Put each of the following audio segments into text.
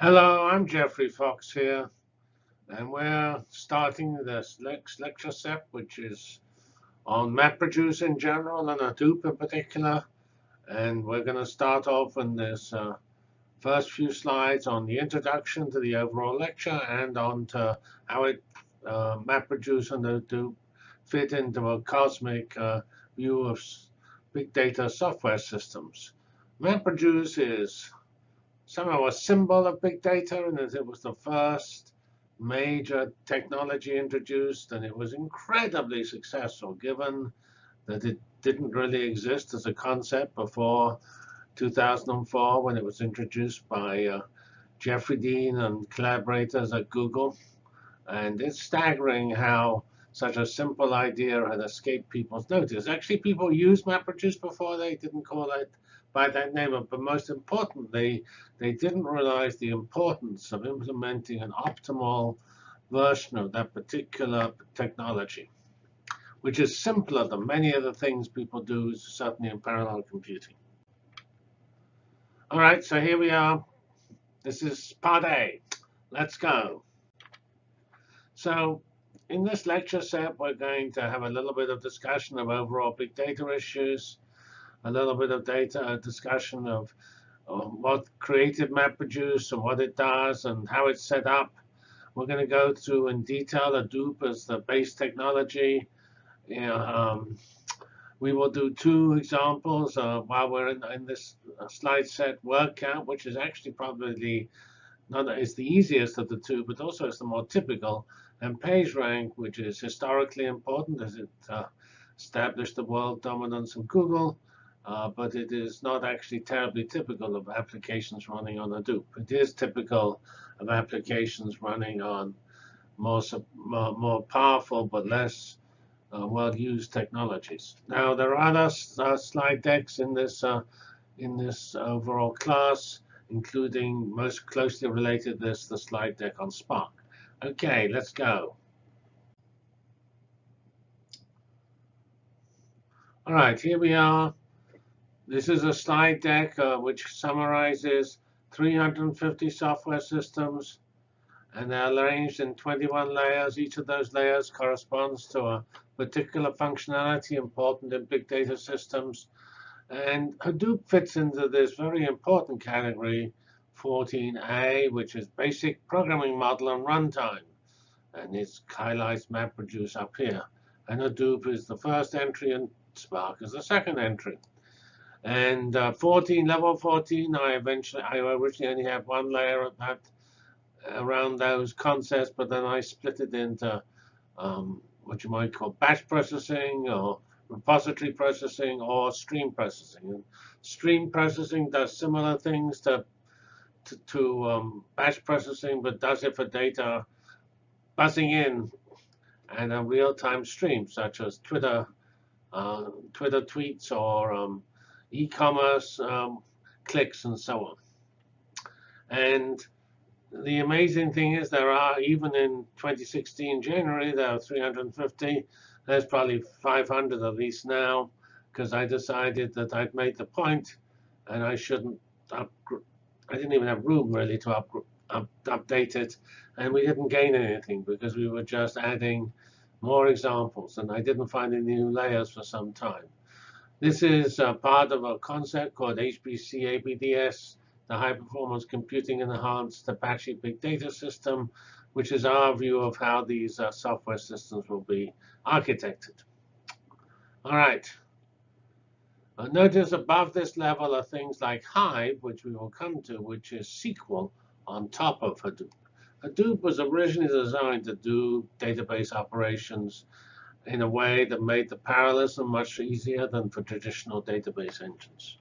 Hello, I'm Geoffrey Fox here, and we're starting this next lecture set, which is on MapReduce in general and Hadoop in particular. And we're going to start off in this uh, first few slides on the introduction to the overall lecture and on to how it uh, MapReduce and Hadoop fit into a cosmic uh, view of big data software systems. MapReduce is somehow a symbol of big data, and it was the first major technology introduced, and it was incredibly successful, given that it didn't really exist as a concept before 2004 when it was introduced by uh, Jeffrey Dean and collaborators at Google. And it's staggering how such a simple idea had escaped people's notice. Actually, people used MapReduce before. They didn't call it by that name. But most importantly, they didn't realize the importance of implementing an optimal version of that particular technology, which is simpler than many of the things people do, certainly in parallel computing. All right, so here we are. This is part A. Let's go. So in this lecture set, we're going to have a little bit of discussion of overall big data issues, a little bit of data a discussion of um, what Map MapReduce and what it does and how it's set up. We're going to go through in detail Hadoop as the base technology. Know, um, we will do two examples uh, while we're in, in this uh, slide set word count, which is actually probably not is the easiest of the two, but also it's the more typical, and PageRank, which is historically important as it uh, established the world dominance of Google. Uh, but it is not actually terribly typical of applications running on Hadoop. It is typical of applications running on more, more, more powerful but less uh, well-used technologies. Now, there are other uh, slide decks in this, uh, in this overall class, including most closely related to this, the slide deck on Spark. OK, let's go. All right, here we are. This is a slide deck uh, which summarizes 350 software systems. And they're arranged in 21 layers. Each of those layers corresponds to a particular functionality important in big data systems. And Hadoop fits into this very important category, 14a, which is basic programming model and runtime. And it highlights MapReduce up here. And Hadoop is the first entry, and Spark is the second entry. And uh, 14, level 14, I eventually, I originally only had one layer of that around those concepts, but then I split it into um, what you might call batch processing or repository processing or stream processing. And stream processing does similar things to, to, to um, batch processing, but does it for data buzzing in and a real-time stream, such as Twitter, uh, Twitter tweets or um, e-commerce um, clicks and so on. And the amazing thing is there are, even in 2016 January, there are 350. There's probably 500 of these now because I decided that I'd made the point and I shouldn't I didn't even have room really to up, up, update it. And we didn't gain anything because we were just adding more examples. And I didn't find any new layers for some time. This is uh, part of a concept called HPC ABDS, the High Performance Computing Enhanced Apache Big Data System, which is our view of how these uh, software systems will be architected. All right. Uh, notice above this level are things like Hive, which we will come to, which is SQL on top of Hadoop. Hadoop was originally designed to do database operations in a way that made the parallelism much easier than for traditional database engines.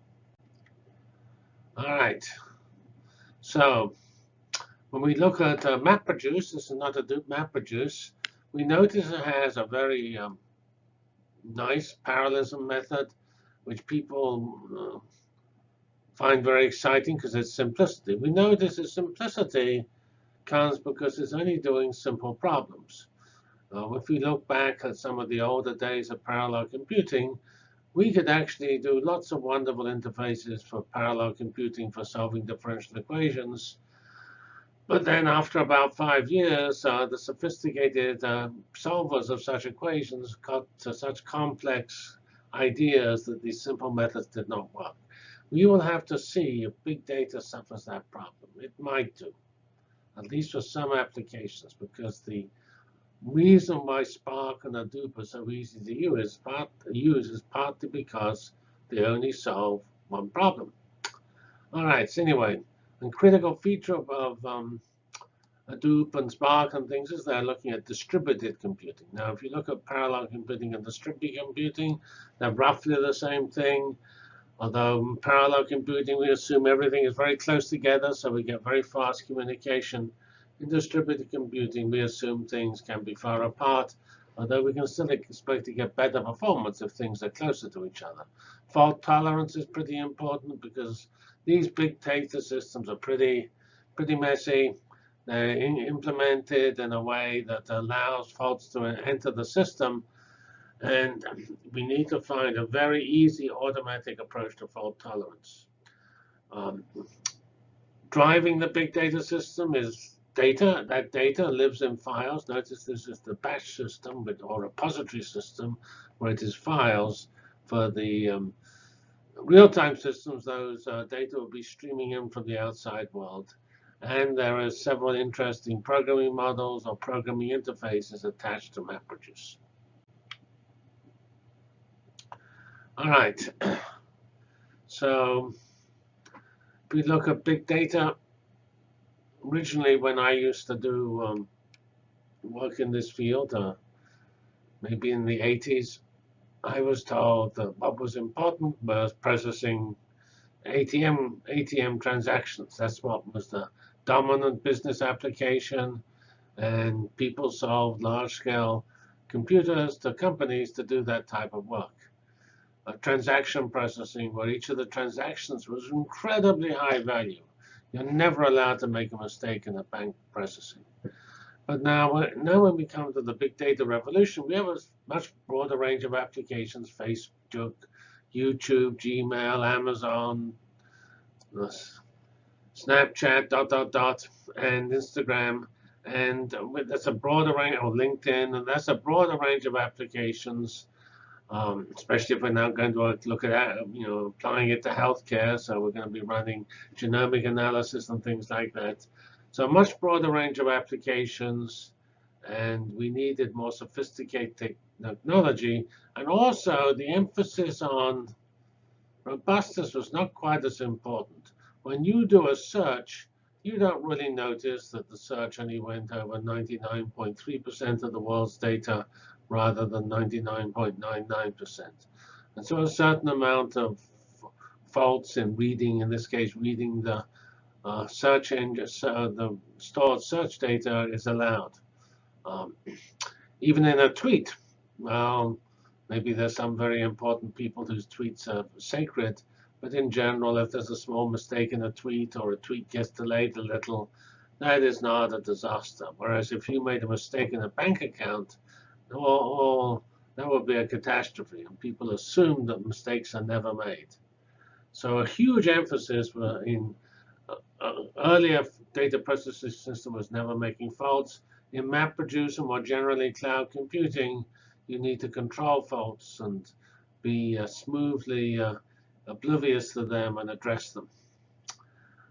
All right. So when we look at uh, MapReduce, this is not a MapReduce, we notice it has a very um, nice parallelism method, which people uh, find very exciting because it's simplicity. We know this is simplicity comes because it's only doing simple problems. Uh, if we look back at some of the older days of parallel computing, we could actually do lots of wonderful interfaces for parallel computing for solving differential equations. But then after about five years, uh, the sophisticated uh, solvers of such equations got to such complex ideas that these simple methods did not work. We will have to see if big data suffers that problem. It might do, at least for some applications, because the reason why Spark and Hadoop are so easy to use part, use is partly because they only solve one problem. All right, so anyway, a critical feature of, of um, Hadoop and Spark and things is they're looking at distributed computing. Now, if you look at parallel computing and distributed computing, they're roughly the same thing. Although in parallel computing, we assume everything is very close together, so we get very fast communication. In distributed computing, we assume things can be far apart, although we can still expect to get better performance if things are closer to each other. Fault tolerance is pretty important because these big data systems are pretty, pretty messy. They're implemented in a way that allows faults to enter the system and we need to find a very easy automatic approach to fault tolerance. Um, driving the big data system is data. That data lives in files. Notice this is the batch system with, or repository system where it is files. For the um, real-time systems, those uh, data will be streaming in from the outside world. And there are several interesting programming models or programming interfaces attached to MapReduce. All right. So if we look at big data, originally when I used to do um, work in this field, uh, maybe in the 80s, I was told that what was important was processing ATM ATM transactions. That's what was the dominant business application, and people sold large-scale computers to companies to do that type of work uh, transaction processing where each of the transactions was incredibly high value. You're never allowed to make a mistake in the bank processing. But now, now when we come to the big data revolution, we have a much broader range of applications, Facebook, YouTube, Gmail, Amazon, Snapchat, dot, dot, dot, and Instagram. And that's a broader range, or LinkedIn, and that's a broader range of applications um, especially if we're now going to look at you know applying it to healthcare. So we're going to be running genomic analysis and things like that. So a much broader range of applications, and we needed more sophisticated technology. And also the emphasis on robustness was not quite as important. When you do a search, you don't really notice that the search only went over 99.3% of the world's data rather than 99.99%. And so a certain amount of faults in reading, in this case, reading the uh, search engine, uh, the stored search data is allowed. Um, even in a tweet, well, maybe there's some very important people whose tweets are sacred, but in general, if there's a small mistake in a tweet or a tweet gets delayed a little, that is not a disaster. Whereas if you made a mistake in a bank account, or, that would be a catastrophe. And people assume that mistakes are never made. So a huge emphasis in uh, uh, earlier data processing system was never making faults. In MapReduce and more generally cloud computing, you need to control faults and be uh, smoothly uh, oblivious to them and address them.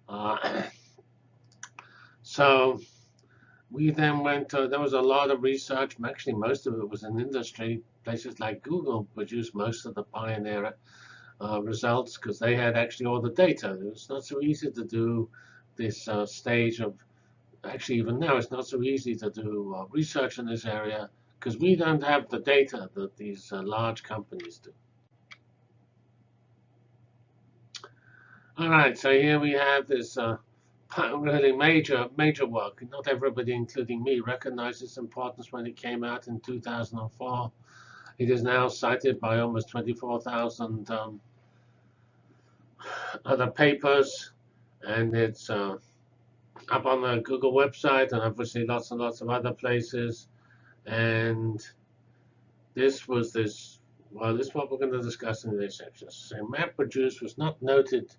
Uh, so we then went to, there was a lot of research. Actually, most of it was in industry. Places like Google produced most of the pioneer uh, results because they had actually all the data. It was not so easy to do this uh, stage of, actually even now, it's not so easy to do uh, research in this area because we don't have the data that these uh, large companies do. All right, so here we have this uh, really major, major work. Not everybody, including me, recognized its importance when it came out in 2004. It is now cited by almost 24,000 um, other papers, and it's uh, up on the Google website, and obviously lots and lots of other places. And this was this, well, this is what we're going to discuss in this section. So MapReduce was not noted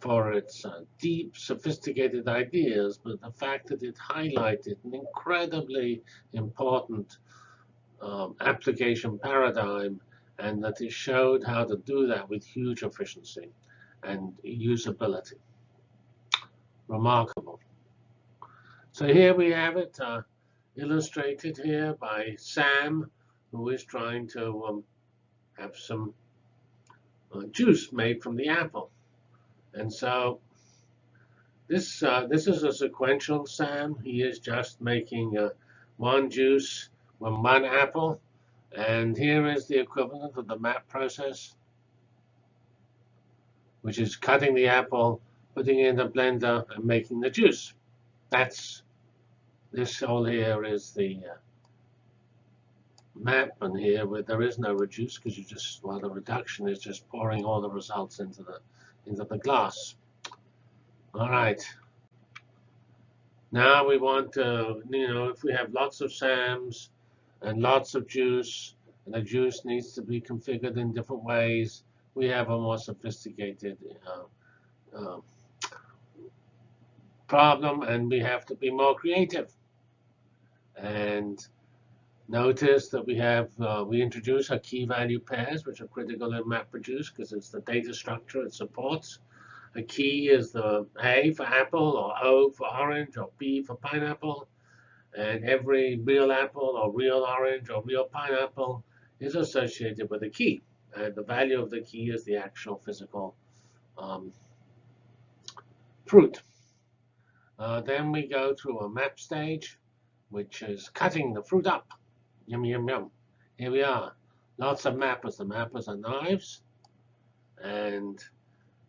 for its uh, deep, sophisticated ideas, but the fact that it highlighted an incredibly important um, application paradigm and that it showed how to do that with huge efficiency and usability. Remarkable. So here we have it uh, illustrated here by Sam, who is trying to um, have some uh, juice made from the apple. And so this uh, this is a sequential Sam. He is just making uh, one juice from one apple. And here is the equivalent of the MAP process, which is cutting the apple, putting it in the blender, and making the juice. That's this all here is the uh, map, and here where there is no reduce because you just well the reduction is just pouring all the results into the into the glass. All right. Now we want to, you know, if we have lots of SAMs and lots of juice, and the juice needs to be configured in different ways, we have a more sophisticated uh, uh, problem, and we have to be more creative. And notice that we have, uh, we introduce our key value pairs, which are critical in MapReduce because it's the data structure it supports. A key is the A for apple, or O for orange, or B for pineapple. And every real apple, or real orange, or real pineapple is associated with a key. And the value of the key is the actual physical um, fruit. Uh, then we go to a map stage which is cutting the fruit up. Yum, yum, yum. Here we are. Lots of mappers. The mappers are knives. And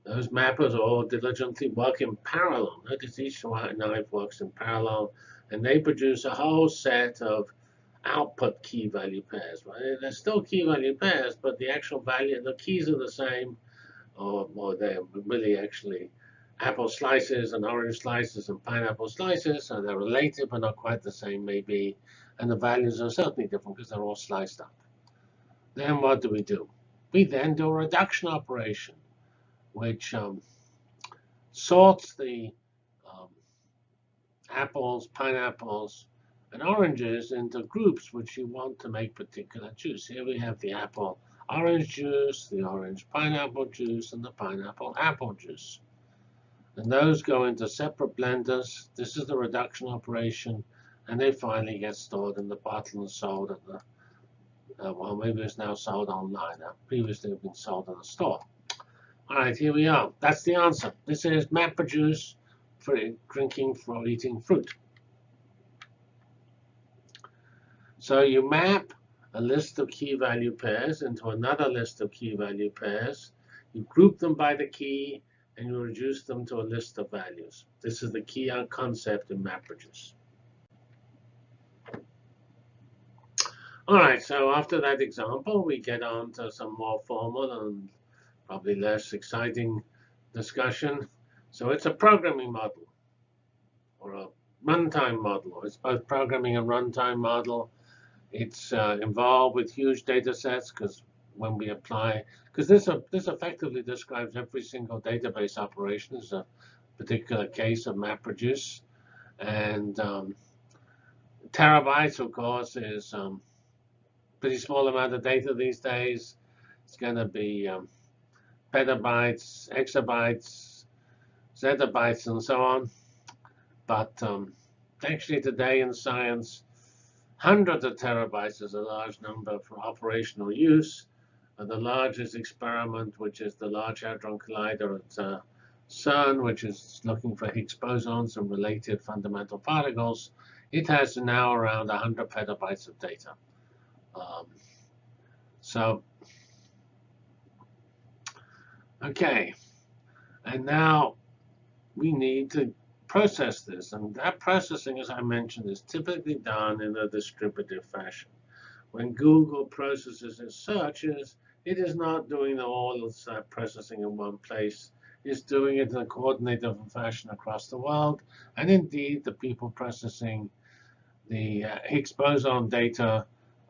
those mappers are all diligently work in parallel. Notice each knife works in parallel. And they produce a whole set of output key value pairs. Right? They're still key value pairs, but the actual value, the keys are the same, or, or they're really actually apple slices and orange slices and pineapple slices, so they're related but not quite the same maybe, and the values are certainly different because they're all sliced up. Then what do we do? We then do a reduction operation, which um, sorts the um, apples, pineapples, and oranges into groups which you want to make particular juice. Here we have the apple orange juice, the orange pineapple juice, and the pineapple apple juice. And those go into separate blenders. This is the reduction operation. And they finally get stored in the bottle and sold at the, uh, well, maybe it's now sold online. Now, previously been sold in the store. All right, here we are. That's the answer. This is MapReduce for drinking for eating fruit. So you map a list of key value pairs into another list of key value pairs. You group them by the key, and you reduce them to a list of values. This is the key concept in MapReduce. All right, so after that example, we get on to some more formal and probably less exciting discussion. So it's a programming model or a runtime model. It's both programming and runtime model. It's uh, involved with huge data sets because when we apply, because this, this effectively describes every single database operation as a particular case of MapReduce. And um, terabytes, of course, is um, pretty small amount of data these days. It's going to be um, petabytes, exabytes, zettabytes, and so on. But um, actually today in science, hundreds of terabytes is a large number for operational use the largest experiment, which is the Large Hadron Collider at uh, CERN, which is looking for Higgs bosons and related fundamental particles, it has now around 100 petabytes of data. Um, so, okay. And now we need to process this. And that processing, as I mentioned, is typically done in a distributive fashion. When Google processes its searches, it is not doing all of that processing in one place. It's doing it in a coordinated fashion across the world. And indeed, the people processing the uh, Higgs boson data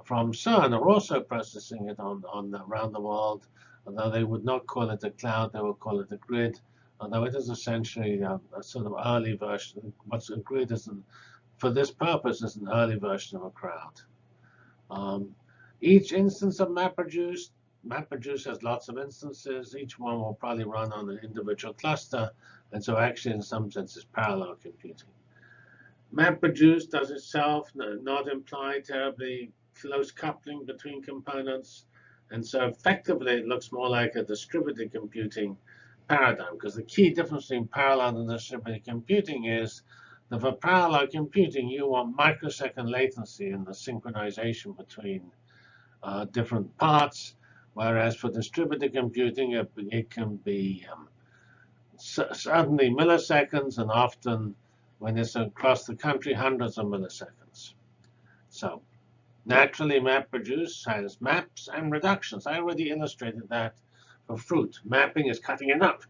from CERN are also processing it on, on around the world. Although they would not call it a cloud, they would call it a grid although it is essentially a, a sort of early version. What's agreed is, an, for this purpose, is an early version of a cloud. Um, each instance of MapReduce, MapReduce has lots of instances. Each one will probably run on an individual cluster. And so actually, in some sense, it's parallel computing. MapReduce does itself not imply terribly close coupling between components. And so effectively, it looks more like a distributed computing paradigm, because the key difference between parallel and distributed computing is that for parallel computing, you want microsecond latency in the synchronization between uh, different parts, whereas for distributed computing, it, it can be um, certainly milliseconds, and often when it's across the country, hundreds of milliseconds. So naturally, MapReduce has maps and reductions. I already illustrated that for fruit. Mapping is cutting it up.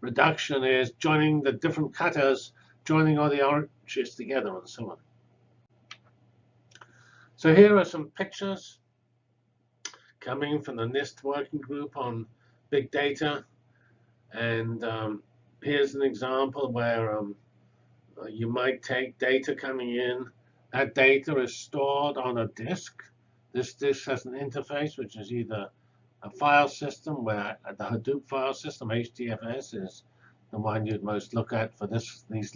Reduction is joining the different cutters, joining all the oranges together, and so on. So here are some pictures coming from the NIST working group on big data. And um, here's an example where um, you might take data coming in. That data is stored on a disk. This disk has an interface, which is either a file system where the Hadoop file system, HDFS, is the one you'd most look at for this these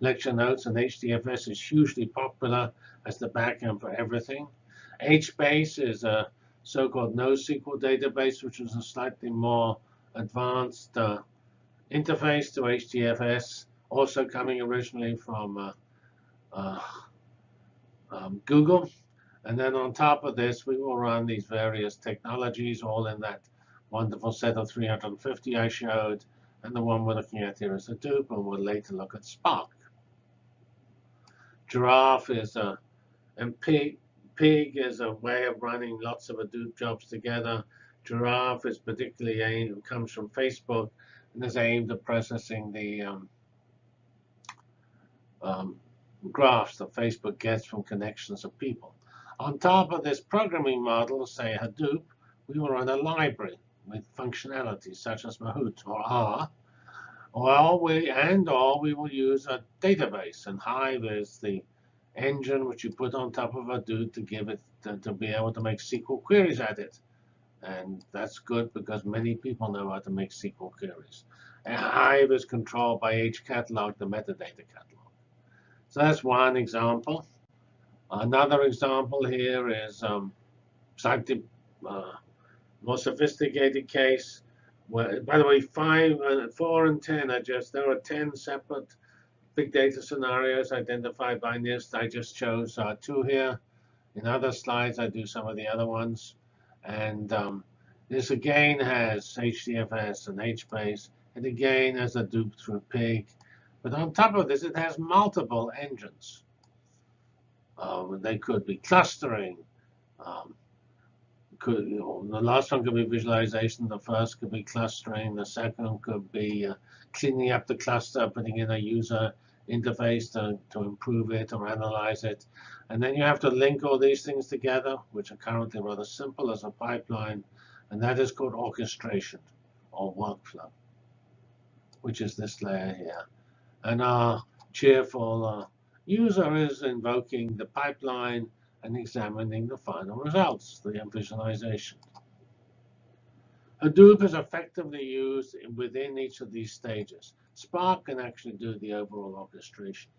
lecture notes. And HDFS is hugely popular as the backend for everything. HBase is a so-called NoSQL database, which is a slightly more advanced uh, interface to HDFS, also coming originally from uh, uh, um, Google. And then on top of this, we will run these various technologies, all in that wonderful set of 350 I showed. And the one we're looking at here is Hadoop, and we'll later look at Spark. Giraph is a, and Pig, Pig is a way of running lots of Hadoop jobs together. Giraph is particularly aimed, comes from Facebook, and is aimed at processing the um, um, graphs that Facebook gets from connections of people. On top of this programming model, say Hadoop, we will run a library with functionalities such as Mahout or R, or we and or we will use a database. And Hive is the engine which you put on top of Hadoop to give it to, to be able to make SQL queries at it. And that's good because many people know how to make SQL queries. And Hive is controlled by hcatalog, the metadata catalog. So that's one example. Another example here is um, slightly uh, more sophisticated case. Where, by the way, five, uh, four, and ten are just there are ten separate big data scenarios identified by NIST. I just chose uh, two here. In other slides, I do some of the other ones. And um, this again has HDFS and HBase. It again has Hadoop through PIG. But on top of this, it has multiple engines. Um, they could be clustering. Um, could, you know, the last one could be visualization. The first could be clustering. The second could be uh, cleaning up the cluster, putting in a user interface to, to improve it or analyze it. And then you have to link all these things together, which are currently rather simple as a pipeline. And that is called orchestration or workflow, which is this layer here. And our cheerful uh, user is invoking the pipeline and examining the final results, the visualization. Hadoop is effectively used within each of these stages. Spark can actually do the overall orchestration.